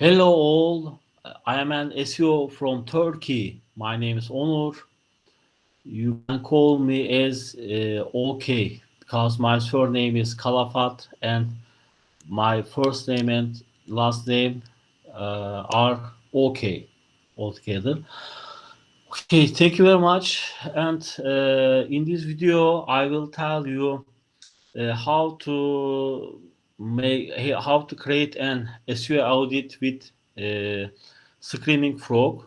Hello all, I am an SEO from Turkey. My name is Onur. You can call me as uh, OK because my surname is Kalafat and my first name and last name uh, are OK altogether. Okay, thank you very much. And uh, in this video, I will tell you uh, how to make how to create an SEO audit with uh, Screaming Frog.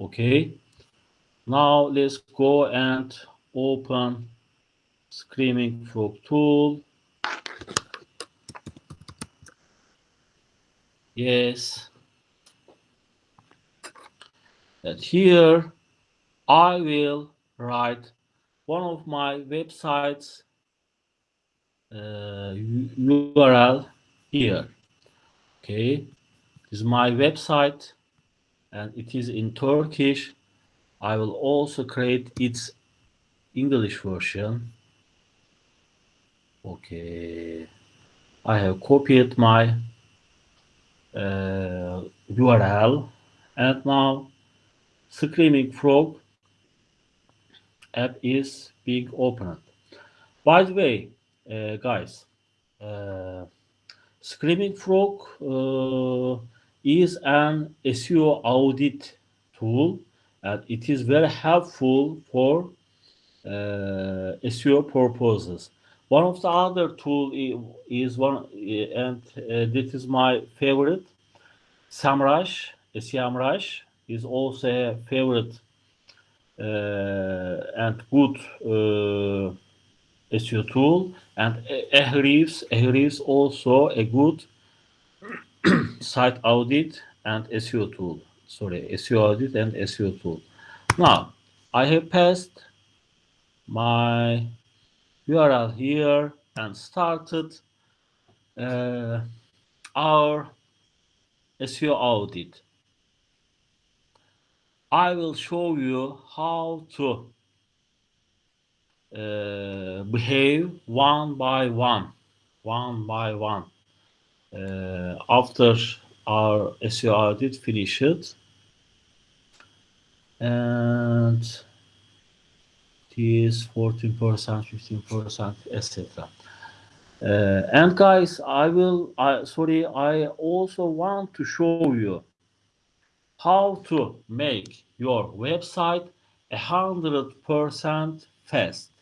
Okay. Now let's go and open Screaming Frog tool. Yes. And here I will write one of my websites URL here. Okay, this is my website and it is in Turkish. I will also create its English version. Okay, I have copied my uh, URL and now Screaming Frog app is being opened. By the way, uh, guys, uh, Screaming Frog uh, is an SEO audit tool and it is very helpful for uh, SEO purposes. One of the other tool is one, and uh, this is my favorite, SEMrush. SEMrush is also a favorite uh, and good SEO tool and Ahrefs, Ahrefs also a good site audit and SEO tool. Sorry, SEO audit and SEO tool. Now, I have passed my URL here and started uh, our SEO audit. I will show you how to uh, behave one by one, one by one. Uh, after our SEO audit finished, and it is 14%, 15%, etc. Uh, and guys, I will, sorry, I also want to show you how to make your website a hundred percent fast.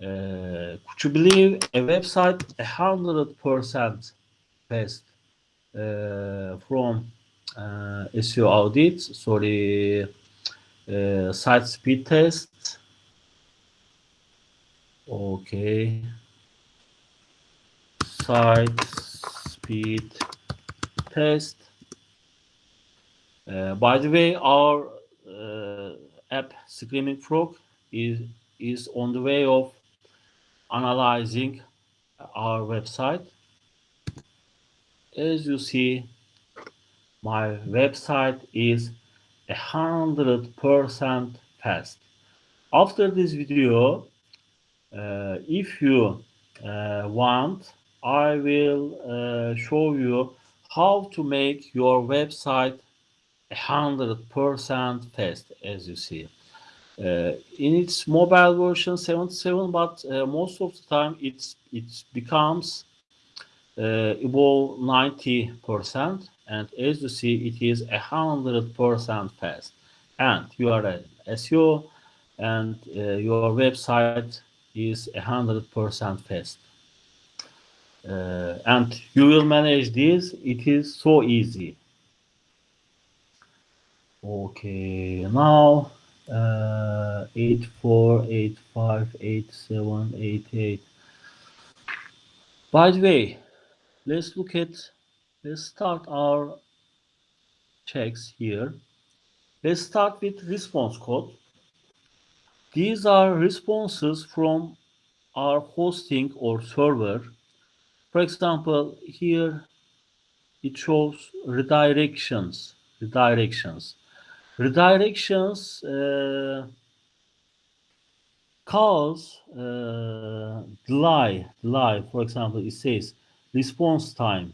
Uh, could you believe a website a hundred percent fast uh, from uh, SEO audit? Sorry, uh, site speed test. Okay, site speed test. Uh, by the way, our uh, app Screaming Frog is is on the way of analyzing our website. As you see, my website is hundred percent fast. After this video, uh, if you uh, want, I will uh, show you how to make your website hundred percent fast, as you see. Uh, in its mobile version 77, but uh, most of the time it's it becomes uh, above 90%, and as you see, it is a hundred percent fast. And you are an SEO, and your website is a hundred percent fast. Uh, and you will manage this. It is so easy. Okay, now uh, 84, 85, 87, 88. By the way, let's look at, let's start our checks here. Let's start with response code. These are responses from our hosting or server. For example, here it shows redirections, redirections redirections uh, cause uh, delay, delay. For example, it says response time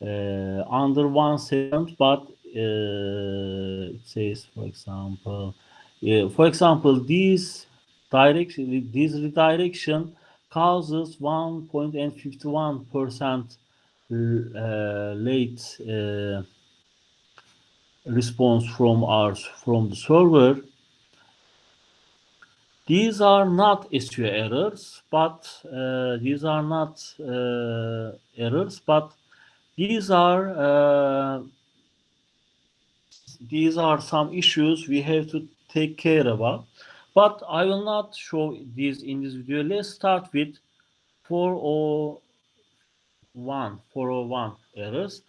uh, under one second, but uh, it says, for example, for example, this direction, this redirection causes 1.51 percent uh, late uh, response from our from the server. These are not SEO errors, but uh, these are not uh, errors, but these are uh, these are some issues we have to take care about. But I will not show these in this video. Let's start with 401 401 errors.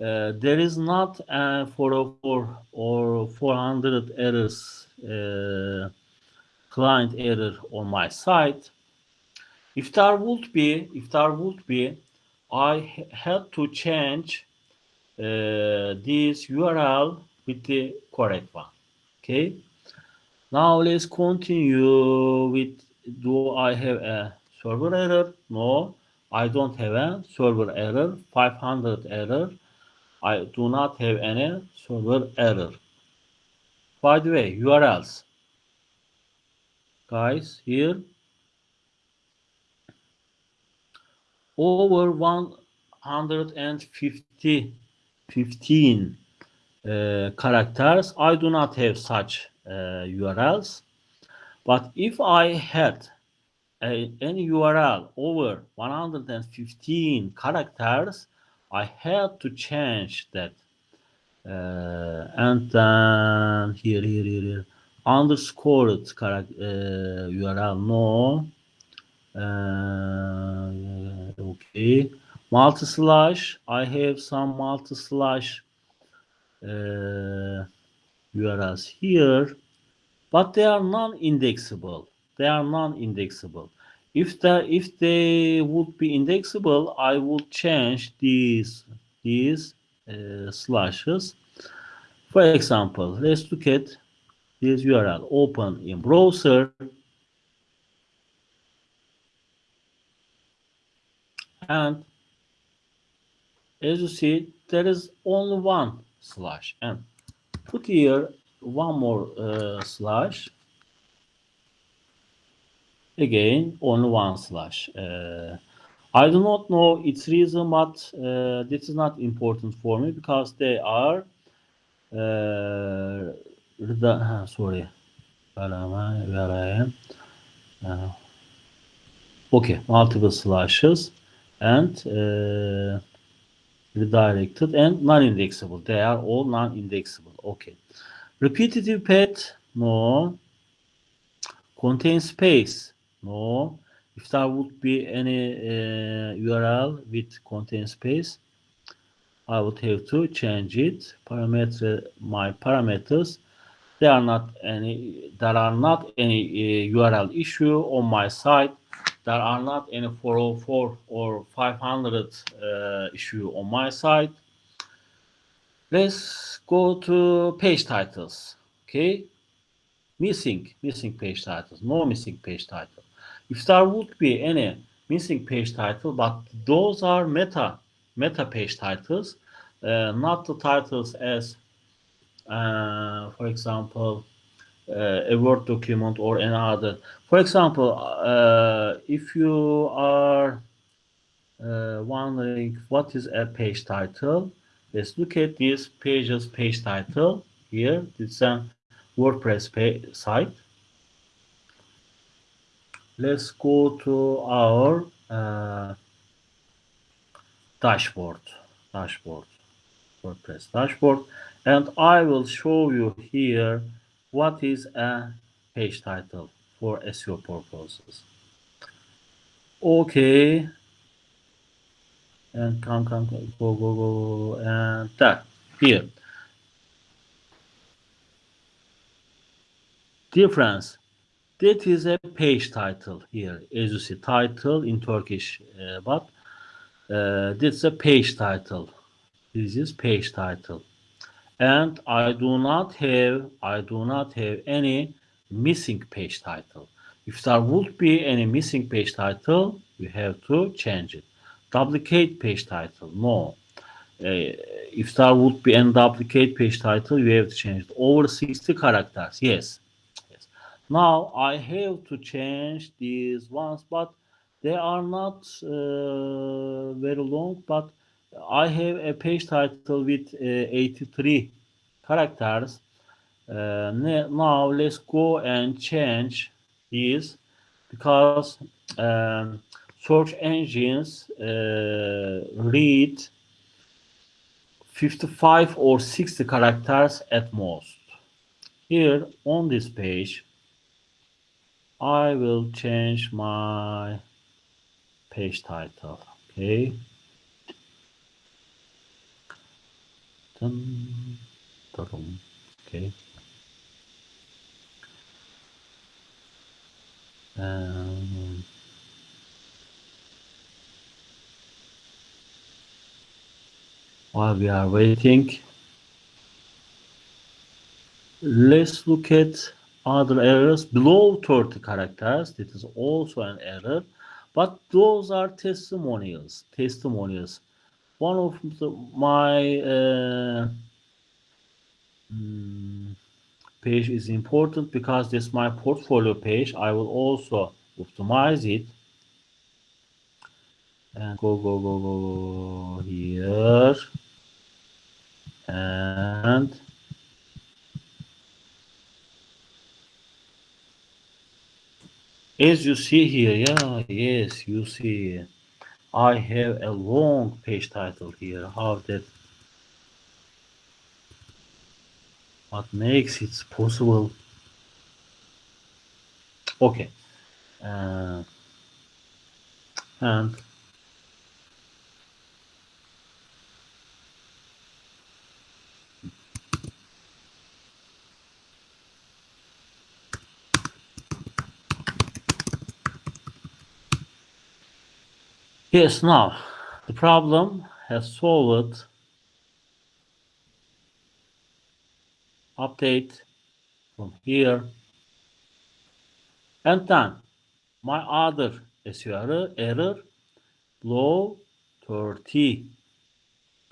Uh, there is not a 404 or 400 errors uh, client error on my site. If there would be, if there would be, I had to change uh, this URL with the correct one. Okay. Now let's continue with, do I have a server error? No, I don't have a server error, 500 error. I do not have any server error. By the way, URLs. Guys, here over 150 15 uh, characters. I do not have such uh, URLs. But if I had a, any URL over 115 characters, I had to change that. Uh, and then here, here, here, here, underscored character, uh, URL, no. Uh, okay. Multi slash, I have some multi slash uh, URLs here, but they are non-indexable. They are non-indexable. If the if they would be indexable, I would change these these uh, slashes. For example, let's look at this URL. Open in browser. And as you see, there is only one slash. And put here one more uh, slash. Again, only one slash. Uh, I do not know its reason, but uh, this is not important for me because they are uh, sorry. Where am I? Where I am? Uh, okay multiple slashes and uh, redirected and non-indexable. They are all non-indexable. Okay. Repetitive path no. Contain space no if there would be any uh, URL with contain space. I would have to change it. Parameter my parameters. There are not any there are not any uh, URL issue on my site. There are not any 404 or 500 uh, issue on my site. Let's go to page titles. Okay. Missing missing page titles. No missing page title if there would be any missing page title but those are meta meta page titles uh, not the titles as uh, for example uh, a word document or another for example uh, if you are uh, wondering what is a page title let's look at this page's page title here. It's a WordPress page site let's go to our uh, dashboard dashboard WordPress dashboard and I will show you here what is a page title for SEO purposes. Okay. And come come go go go and that here. Difference that is a page title here as you see title in Turkish uh, but uh, this is a page title. This is page title. And I do not have I do not have any missing page title. If there would be any missing page title you have to change it. Duplicate page title no. If there would be any duplicate page title, you have to change it. Over 60 characters, yes. Now I have to change these ones, but they are not uh, very long, but I have a page title with uh, 83 characters. Uh, now let's go and change these because um, search engines uh, read 55 or 60 characters at most. Here on this page, I will change my page title. Okay. Dun, dun, okay. Um, while we are waiting, let's look at other errors below 30 characters. That is also an error, but those are testimonials. Testimonials. One of the, my uh, mm, page is important because this is my portfolio page. I will also optimize it and go go go go here and as you see here? Yeah yes you see. I have a long page title here. How that what makes it possible? Okay. Uh, and Yes, now the problem has solved. Update from here. And then my other SEO error below 30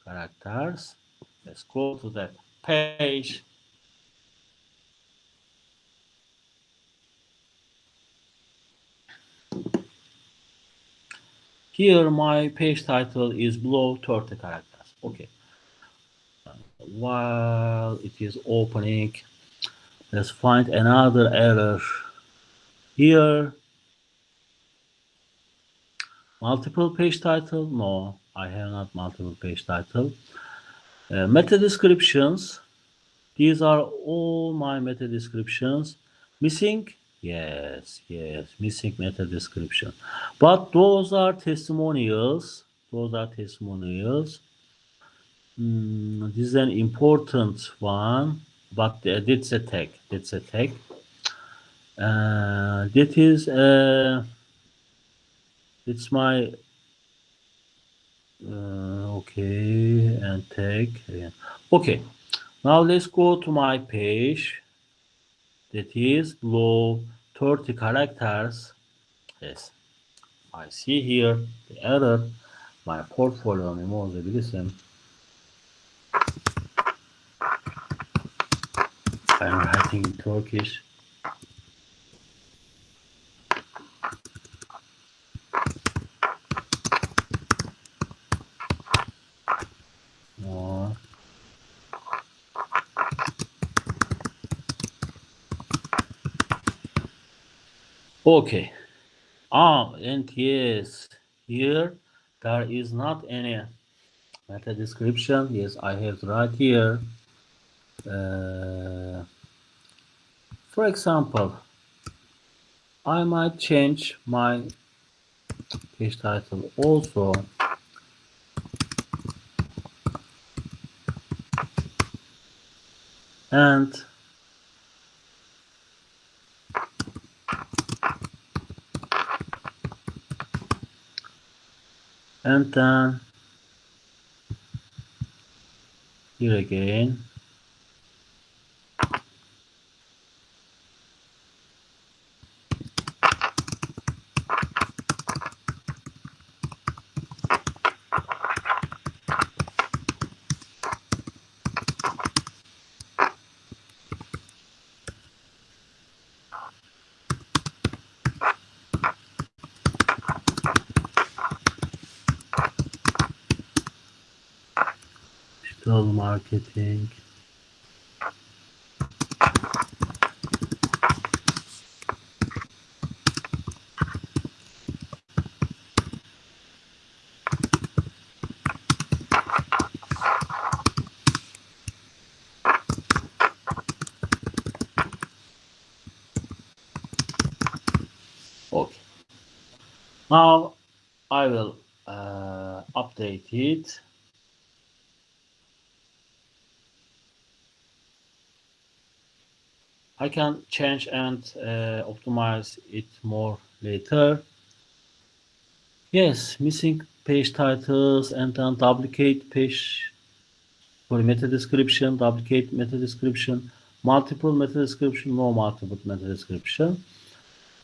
characters. Let's go to that page. Here my page title is below 30 characters. Okay. While it is opening, let's find another error. Here, multiple page title. No, I have not multiple page title. Uh, meta descriptions. These are all my meta descriptions. Missing Yes, yes, missing meta description. But those are testimonials. Those are testimonials. Mm, this is an important one, but uh, that's a tag. That's a tag. Uh, that is uh, it's my uh, okay and tag. Okay, now let's go to my page that is below 30 characters. Yes, I see here the error. My portfolio bozabilirsin. I'm writing in Turkish. Okay. Ah, and yes, here there is not any meta description. Yes, I have right here. Uh, for example, I might change my page title also. And and then here again digital marketing. Okay. Now I will uh, update it I can change and uh, optimize it more later. Yes, missing page titles and then duplicate page for meta description, duplicate meta description, multiple meta description, no multiple meta description.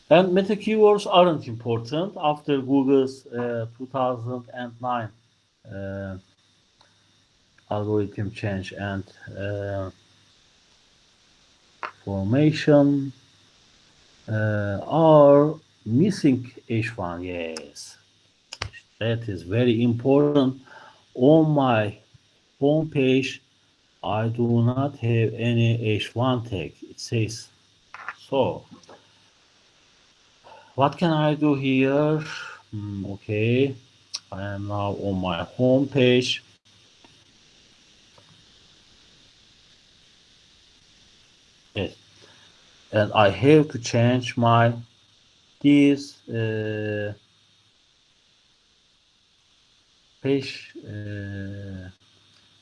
And meta keywords aren't important after Google's uh, 2009 uh, algorithm change and uh, formation uh, are missing H1. Yes, that is very important. On my home page, I do not have any H1 tag. It says so. What can I do here? Mm, okay, I am now on my home page. And I have to change my this uh, page uh,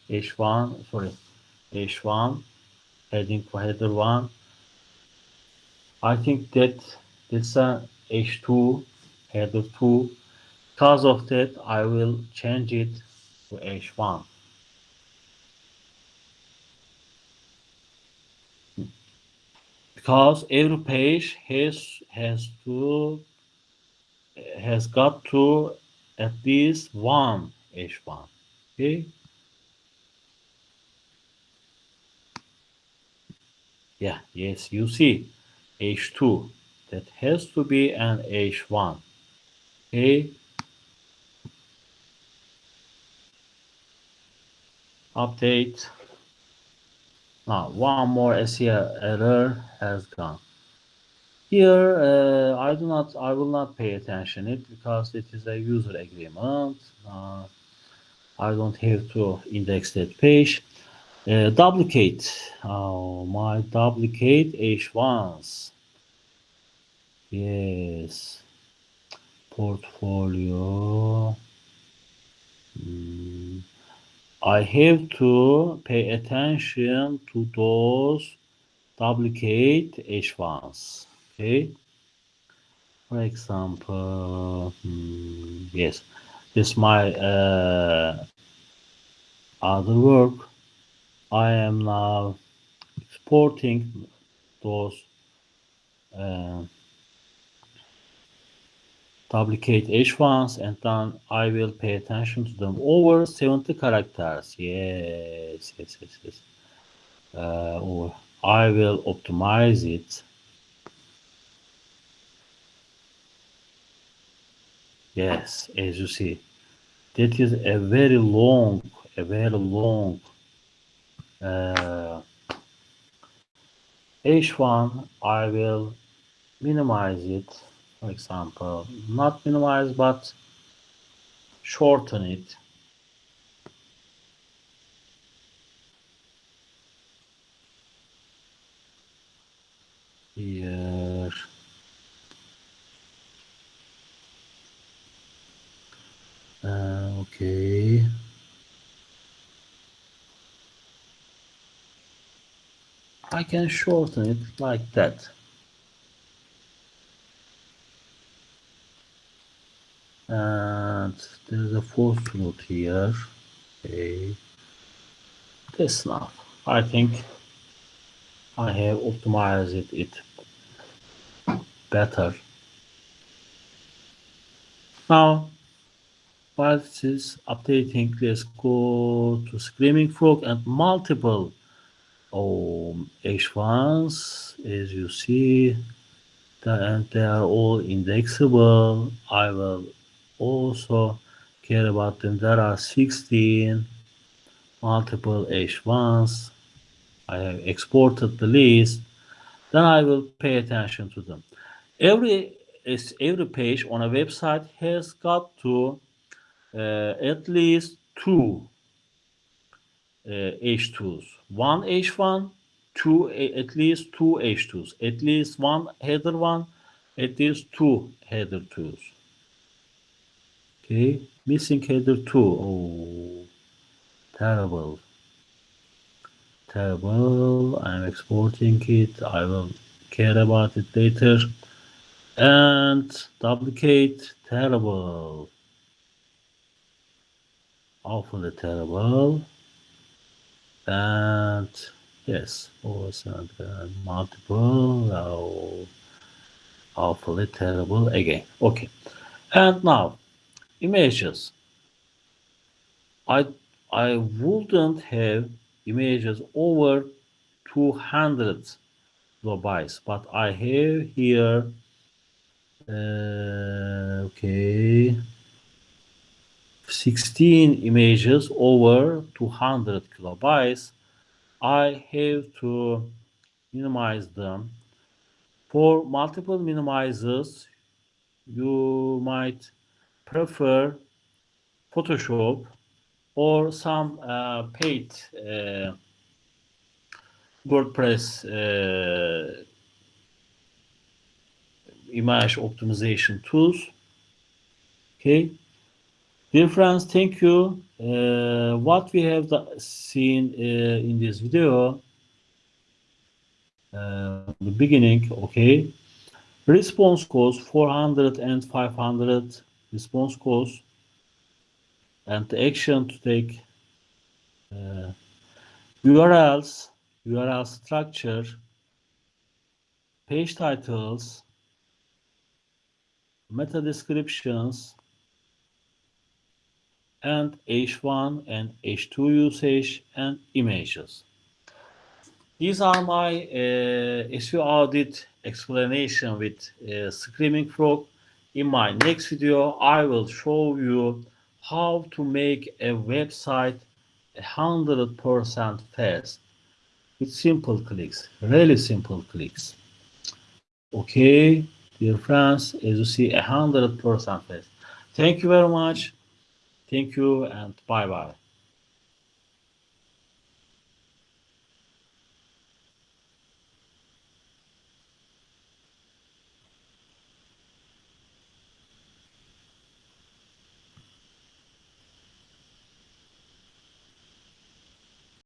H1 sorry H1 heading for header one. I think that a H2 header 2 because of that I will change it to H1 because every page has has to has got to at least one H1 okay? Yeah yes you see H2 that has to be an H1 okay? Update now one more SEO error has gone. Here uh, I do not I will not pay attention it because it is a user agreement. Uh, I don't have to index that page. Uh, duplicate. Oh my duplicate H1s. Yes. Portfolio. Mm. I have to pay attention to those duplicate H1s. Okay. For example, hmm, yes, this is my uh, other work. I am now exporting those uh, duplicate H1s and then I will pay attention to them over 70 characters. Yes, yes, yes, yes. Uh, I will optimize it. Yes, as you see, that is a very long, a very long uh, H1. I will minimize it for example, not minimize but shorten it. Here. Uh, okay. I can shorten it like that. And there's a fourth root here. Okay. This now I think I have optimized it, better. Now while this is updating let's go to screaming frog and multiple um, oh, h1s as you see and they are all indexable. I will also care about them. There are 16 multiple H1s. I have exported the list. Then I will pay attention to them. Every every page on a website has got to uh, at least two uh, H2s. One H1, two at least two H2s. At least one header one, at least two header twos. Okay, missing header two. Oh, terrible. Terrible. I'm exporting it. I will care about it later. And duplicate. Terrible. Awfully terrible. And yes, also multiple. Oh, awfully terrible again. Okay. And now images. I I wouldn't have images over 200 kilobytes, but I have here uh, okay 16 images over 200 kilobytes. I have to minimize them. For multiple minimizers, you might prefer Photoshop or some uh, paid uh, WordPress uh, image optimization tools. Okay. Dear friends, thank you. Uh, what we have seen uh, in this video, uh, the beginning, okay. Response codes 400 and 500 response codes and the action to take uh, URLs, URL structure, page titles, meta descriptions, and H1 and H2 usage and images. These are my uh, audit explanation with uh, Screaming Frog. In my next video, I will show you how to make a website 100% fast with simple clicks, really simple clicks. Okay, dear friends, as you see, 100% fast. Thank you very much. Thank you and bye-bye.